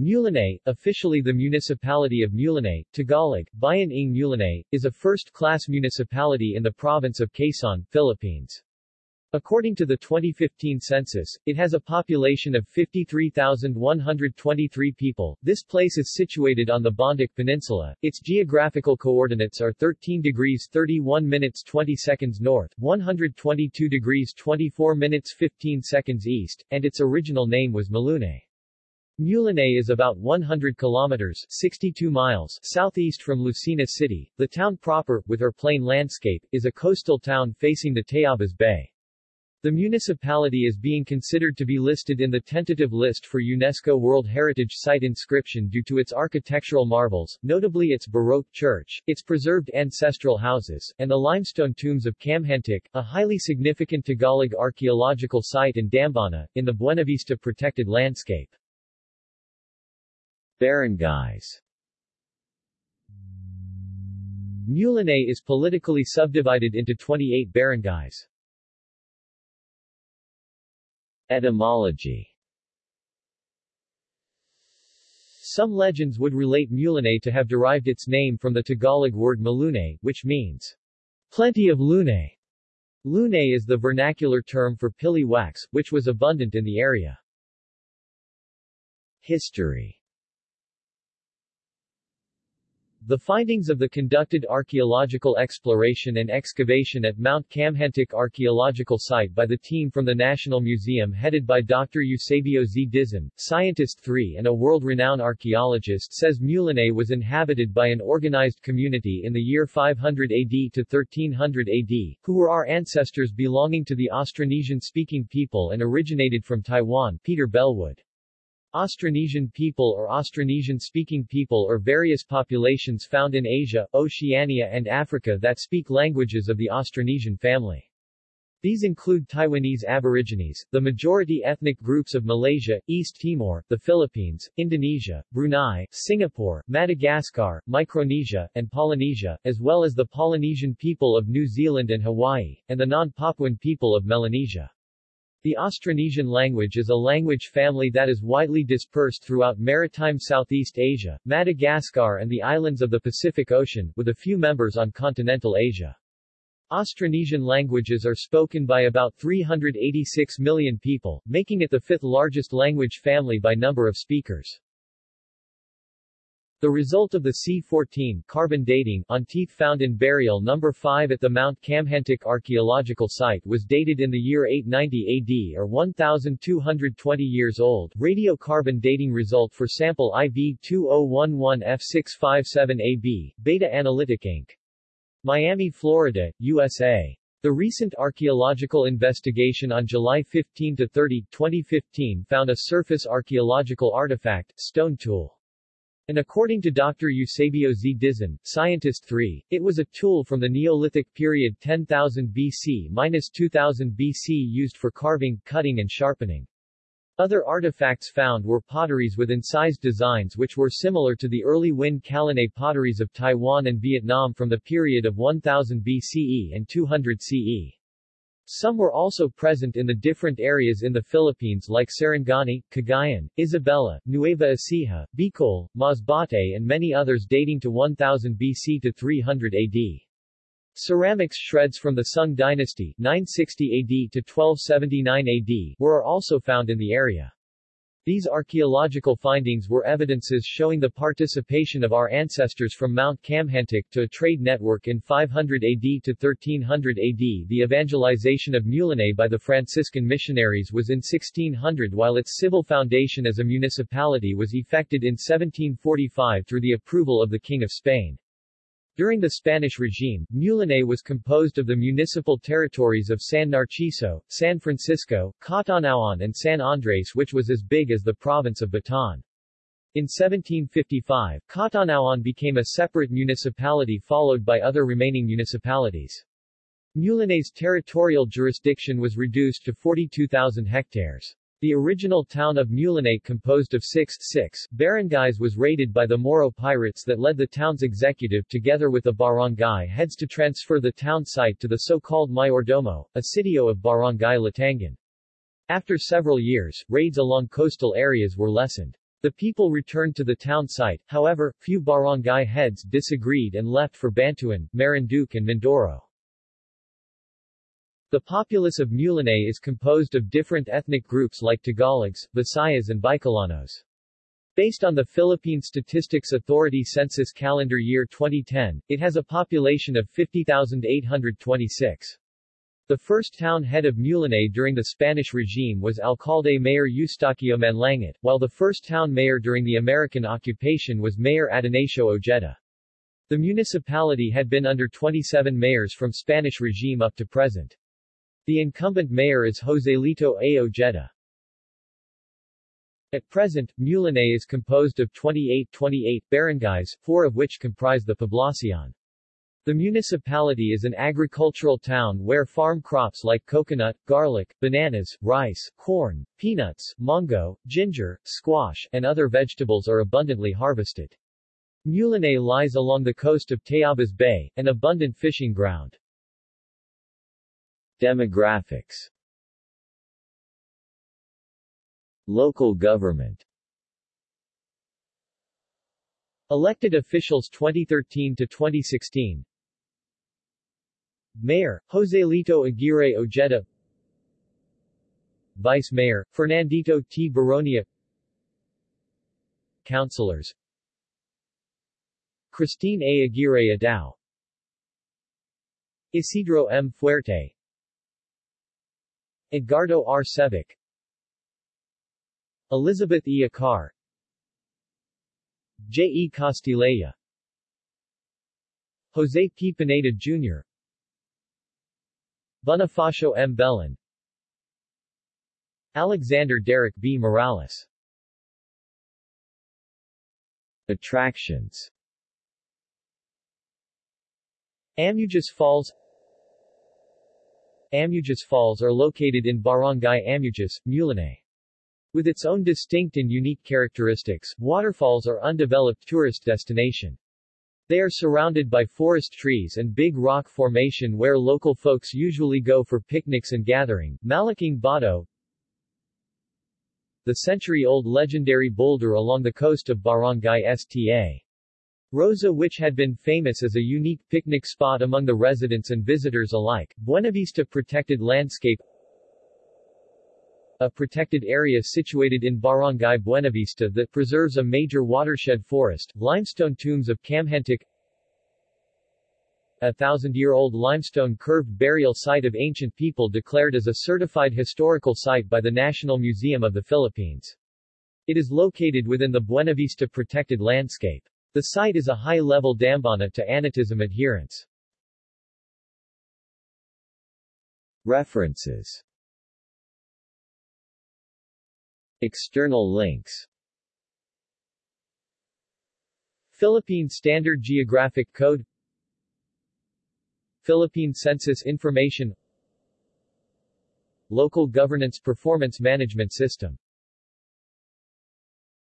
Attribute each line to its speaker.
Speaker 1: Mulanay, officially the municipality of Mulanay, Tagalog, Bayan ng Mulanay, is a first-class municipality in the province of Quezon, Philippines. According to the 2015 census, it has a population of 53,123 people. This place is situated on the Bondoc Peninsula. Its geographical coordinates are 13 degrees 31 minutes 20 seconds north, 122 degrees 24 minutes 15 seconds east, and its original name was Malunay. Mulanay is about 100 kilometers 62 miles southeast from Lucena City. The town proper, with her plain landscape, is a coastal town facing the Tayabas Bay. The municipality is being considered to be listed in the tentative list for UNESCO World Heritage Site inscription due to its architectural marvels, notably its Baroque church, its preserved ancestral houses, and the limestone tombs of Kamhantik, a highly significant Tagalog archaeological site in Dambana, in the Buenavista protected landscape. Barangays Mulanay is politically subdivided into 28 barangays. Etymology Some legends would relate Mulanay to have derived its name from the Tagalog word malunay, which means plenty of lunay. Lunay is the vernacular term for pili wax, which was abundant in the area. History the findings of the conducted archaeological exploration and excavation at Mount Kamhantik Archaeological Site by the team from the National Museum headed by Dr. Eusebio Z. Dizon, Scientist 3 and a world-renowned archaeologist says Mulanay was inhabited by an organized community in the year 500 AD to 1300 AD, who were our ancestors belonging to the Austronesian-speaking people and originated from Taiwan Peter Bellwood. Austronesian people or Austronesian-speaking people or various populations found in Asia, Oceania and Africa that speak languages of the Austronesian family. These include Taiwanese Aborigines, the majority ethnic groups of Malaysia, East Timor, the Philippines, Indonesia, Brunei, Singapore, Madagascar, Micronesia, and Polynesia, as well as the Polynesian people of New Zealand and Hawaii, and the non-Papuan people of Melanesia. The Austronesian language is a language family that is widely dispersed throughout maritime Southeast Asia, Madagascar and the islands of the Pacific Ocean, with a few members on continental Asia. Austronesian languages are spoken by about 386 million people, making it the fifth largest language family by number of speakers. The result of the C-14 carbon dating on teeth found in burial number 5 at the Mount Kamhantik archaeological site was dated in the year 890 AD or 1220 years old. Radiocarbon dating result for sample IV2011F657AB, Beta Analytic Inc. Miami, Florida, USA. The recent archaeological investigation on July 15 to 30, 2015 found a surface archaeological artifact, stone tool. And according to Dr. Eusebio Z. Dizon, Scientist 3, it was a tool from the Neolithic period 10,000 BC-2000 BC used for carving, cutting and sharpening. Other artifacts found were potteries with incised designs which were similar to the early Nguyen Calumet potteries of Taiwan and Vietnam from the period of 1000 BCE and 200 CE. Some were also present in the different areas in the Philippines like Sarangani, Cagayan, Isabela, Nueva Ecija, Bicol, Masbate and many others dating to 1000 BC to 300 AD. Ceramics shreds from the Sung dynasty 960 AD to 1279 AD were also found in the area. These archaeological findings were evidences showing the participation of our ancestors from Mount Kamhantik to a trade network in 500 AD to 1300 AD. The evangelization of Mulanay by the Franciscan missionaries was in 1600 while its civil foundation as a municipality was effected in 1745 through the approval of the King of Spain. During the Spanish regime, Mulanay was composed of the municipal territories of San Narciso, San Francisco, Catanauan and San Andres which was as big as the province of Bataan. In 1755, Catanauan became a separate municipality followed by other remaining municipalities. Mulanay's territorial jurisdiction was reduced to 42,000 hectares. The original town of Mulanay composed of six, six barangays was raided by the Moro pirates that led the town's executive together with the barangay heads to transfer the town site to the so-called Mayordomo, a sitio of Barangay Latangan. After several years, raids along coastal areas were lessened. The people returned to the town site, however, few barangay heads disagreed and left for Bantuan, Marinduque and Mindoro. The populace of Mulanay is composed of different ethnic groups like Tagalogs, Visayas and Bicolanos. Based on the Philippine Statistics Authority Census Calendar Year 2010, it has a population of 50,826. The first town head of Mulanay during the Spanish regime was Alcalde Mayor Eustaquio Manlangit, while the first town mayor during the American occupation was Mayor Adonacio Ojeda. The municipality had been under 27 mayors from Spanish regime up to present. The incumbent mayor is Joselito A. Ojeda. At present, Mulanay is composed of 28 28 barangays, four of which comprise the poblacion. The municipality is an agricultural town where farm crops like coconut, garlic, bananas, rice, corn, peanuts, mango, ginger, squash, and other vegetables are abundantly harvested. Mulanay lies along the coast of Tayabas Bay, an abundant fishing ground. Demographics. Local government. Elected officials 2013 to 2016 Mayor, Joselito Aguirre Ojeda. Vice Mayor, Fernandito T. Baronia. Councilors. Christine A. Aguirre Adao Isidro M. Fuerte Edgardo R. Sevic Elizabeth E. Acar J. E. Castilleja Jose P. Pineda Jr. Bonifacio M. Belen Alexander Derek B. Morales Attractions Amujas Falls Amujas Falls are located in Barangay Amujas, Mulanay. With its own distinct and unique characteristics, waterfalls are undeveloped tourist destination. They are surrounded by forest trees and big rock formation where local folks usually go for picnics and gathering. Malaking Bato The century-old legendary boulder along the coast of Barangay Sta. Rosa which had been famous as a unique picnic spot among the residents and visitors alike. Buenavista Protected Landscape a protected area situated in Barangay Buenavista that preserves a major watershed forest, limestone tombs of Kamhantik a thousand-year-old limestone curved burial site of ancient people declared as a certified historical site by the National Museum of the Philippines. It is located within the Buenavista protected landscape. The site is a high-level dambana to Anitism adherents. References. External links. Philippine Standard Geographic Code. Philippine Census Information. Local Governance Performance Management System